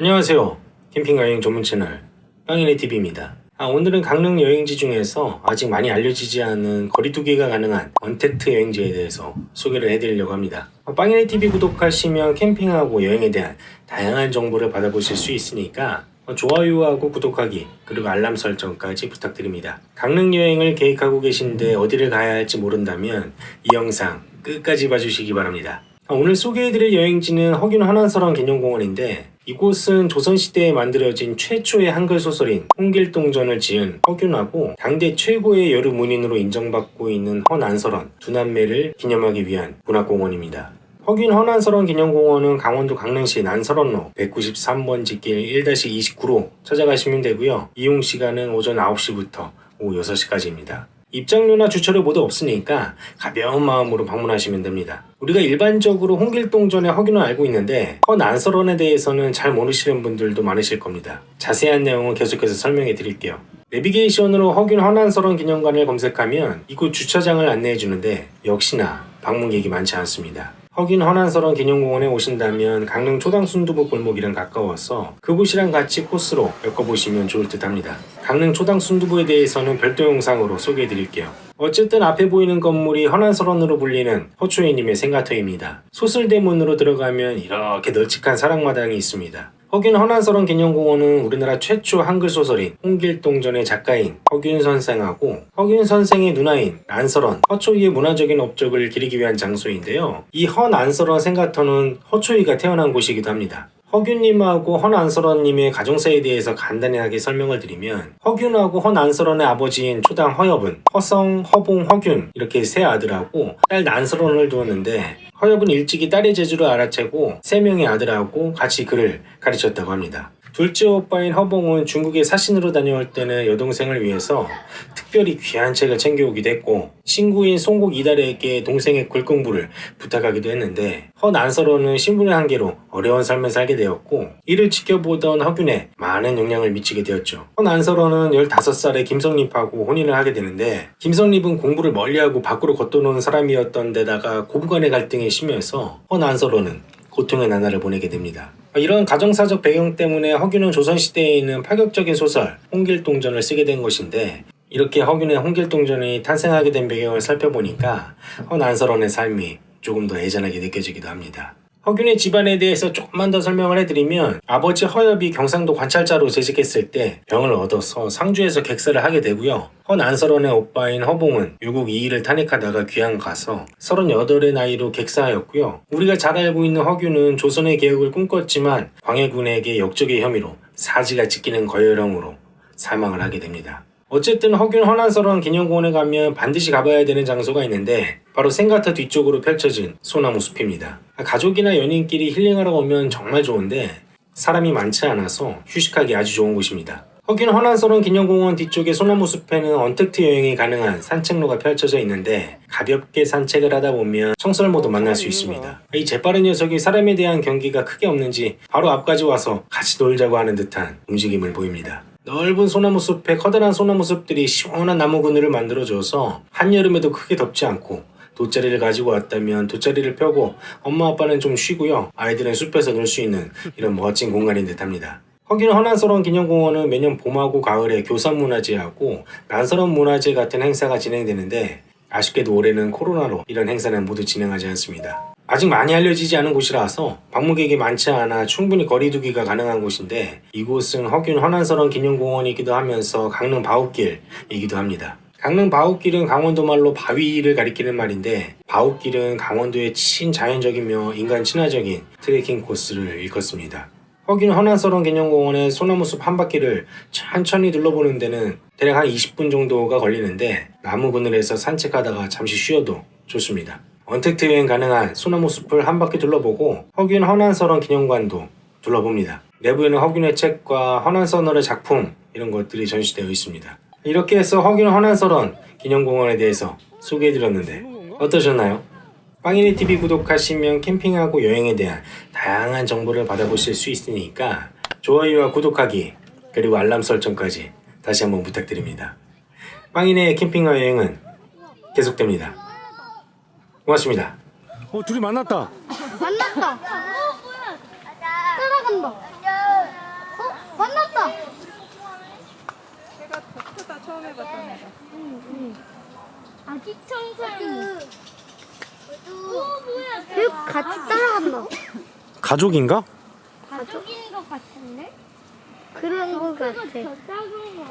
안녕하세요. 캠핑 여행 전문 채널 빵이네 TV입니다. 아, 오늘은 강릉 여행지 중에서 아직 많이 알려지지 않은 거리두기가 가능한 언택트 여행지에 대해서 소개를 해드리려고 합니다. 어, 빵이네 TV 구독하시면 캠핑하고 여행에 대한 다양한 정보를 받아보실 수 있으니까 어, 좋아요하고 구독하기 그리고 알람 설정까지 부탁드립니다. 강릉 여행을 계획하고 계신데 어디를 가야 할지 모른다면 이 영상 끝까지 봐주시기 바랍니다. 아, 오늘 소개해드릴 여행지는 허균 한안설원 기념공원인데 이곳은 조선시대에 만들어진 최초의 한글 소설인 홍길동전을 지은 허균하고 당대 최고의 여류 문인으로 인정받고 있는 허난설원 두 남매를 기념하기 위한 문화공원입니다. 허균 허난설원 기념공원은 강원도 강릉시 난설원로 193번지 길 1-29로 찾아가시면 되고요. 이용 시간은 오전 9시부터 오후 6시까지입니다. 입장료나 주차료 모두 없으니까 가벼운 마음으로 방문하시면 됩니다. 우리가 일반적으로 홍길동전의 허균을 알고 있는데 허난설원에 대해서는 잘 모르시는 분들도 많으실 겁니다. 자세한 내용은 계속해서 설명해 드릴게요. 내비게이션으로 허균 허난설원 기념관을 검색하면 이곳 주차장을 안내해 주는데 역시나 방문객이 많지 않습니다. 허균 허난설원 기념공원에 오신다면 강릉 초당 순두부 골목이랑 가까워서 그곳이랑 같이 코스로 엮어보시면 좋을 듯 합니다. 강릉 초당 순두부에 대해서는 별도 영상으로 소개해 드릴게요. 어쨌든 앞에 보이는 건물이 허난설원으로 불리는 허초희님의 생가터입니다. 솟을대문으로 들어가면 이렇게 널찍한 사랑마당이 있습니다. 허균 허난설원 기념공원은 우리나라 최초 한글 소설인 홍길동전의 작가인 허균 선생하고 허균 선생의 누나인 난설원, 허초희의 문화적인 업적을 기리기 위한 장소인데요. 이 허난설원 생가터는 허초희가 태어난 곳이기도 합니다. 허균님하고 허난설원님의 가정사에 대해서 간단하게 설명을 드리면 허균하고 허난설원의 아버지인 초당 허엽은 허성, 허봉, 허균 이렇게 세 아들하고 딸 난설원을 두었는데 허엽은 일찍이 딸의 재주를 알아채고 세 명의 아들하고 같이 그를 가르쳤다고 합니다. 둘째 오빠인 허봉은 중국에 사신으로 다녀올 때는 여동생을 위해서 특별히 귀한 책을 챙겨오기도 했고 친구인 송곡 이달에게 동생의 글 공부를 부탁하기도 했는데 허난서로는 신분의 한계로 어려운 삶을 살게 되었고 이를 지켜보던 허균에 많은 영향을 미치게 되었죠. 허난서로는 15살에 김성립하고 혼인을 하게 되는데 김성립은 공부를 멀리하고 밖으로 걷어놓은 사람이었던 데다가 고부간의 갈등이 심해서 허난서로는 고통의 나날을 보내게 됩니다. 이런 가정사적 배경 때문에 허균은 조선시대에 있는 파격적인 소설 홍길동전을 쓰게 된 것인데 이렇게 허균의 홍길동전이 탄생하게 된 배경을 살펴보니까 허난설원의 삶이 조금 더 애잔하게 느껴지기도 합니다. 허균의 집안에 대해서 조금만 더 설명을 해드리면 아버지 허엽이 경상도 관찰자로 재직했을 때 병을 얻어서 상주에서 객사를 하게 되고요. 허난설원의 오빠인 허봉은 유국 이일을 탄핵하다가 귀양 가서 38의 나이로 객사하였고요. 우리가 잘 알고 있는 허균은 조선의 개혁을 꿈꿨지만 광해군에게 역적의 혐의로 사지가 찢기는 거열형으로 사망을 하게 됩니다. 어쨌든 허균 허난설원 기념공원에 가면 반드시 가봐야 되는 장소가 있는데 바로 생가터 뒤쪽으로 펼쳐진 소나무 숲입니다. 가족이나 연인끼리 힐링하러 오면 정말 좋은데 사람이 많지 않아서 휴식하기 아주 좋은 곳입니다. 허균 허난설원 기념공원 뒤쪽의 소나무 숲에는 언택트 여행이 가능한 산책로가 펼쳐져 있는데 가볍게 산책을 하다 보면 청설모도 만날 수 있습니다. 이 재빠른 녀석이 사람에 대한 경기가 크게 없는지 바로 앞까지 와서 같이 놀자고 하는 듯한 움직임을 보입니다. 넓은 소나무 숲에 커다란 소나무 숲들이 시원한 나무 그늘을 만들어줘서 한여름에도 크게 덥지 않고 돗자리를 가지고 왔다면 돗자리를 펴고 엄마 아빠는 좀 쉬고요 아이들은 숲에서 놀 수 있는 이런 멋진 공간인 듯 합니다. 허균 허난설원 기념공원은 매년 봄하고 가을에 교산문화제하고 난설원 문화제 같은 행사가 진행되는데 아쉽게도 올해는 코로나로 이런 행사는 모두 진행하지 않습니다. 아직 많이 알려지지 않은 곳이라서 방문객이 많지 않아 충분히 거리두기가 가능한 곳인데 이곳은 허균 허난설원 기념공원이기도 하면서 강릉 바웃길이기도 합니다. 강릉 바웃길은 강원도 말로 바위를 가리키는 말인데 바웃길은 강원도의 친자연적이며 인간 친화적인 트레킹 코스를 일컫습니다. 허균 허난설원 기념공원의 소나무숲 한 바퀴를 천천히 둘러보는 데는 대략 한 20분 정도가 걸리는데 나무 그늘에서 산책하다가 잠시 쉬어도 좋습니다. 언택트 여행 가능한 소나무 숲을 한 바퀴 둘러보고 허균 허난설원 기념관도 둘러봅니다. 내부에는 허균의 책과 허난선월의 작품 이런 것들이 전시되어 있습니다. 이렇게 해서 허균 허난설원 기념공원에 대해서 소개해드렸는데 어떠셨나요? 빵이네TV 구독하시면 캠핑하고 여행에 대한 다양한 정보를 받아보실 수 있으니까 좋아요와 구독하기 그리고 알람 설정까지 다시 한번 부탁드립니다. 빵인의 캠핑과 여행은 계속됩니다. 고맙습니다. 어 둘이 만났다. 만났다. 어 뭐야? 따라간다. 어 만났다. 제가 덕후다 처음 해봤던 애가. 응, 응. 아기 청소. 어 뭐야? 같이 따라간다. 가족인가? 가족인 것 같은데? 그런 것 같아.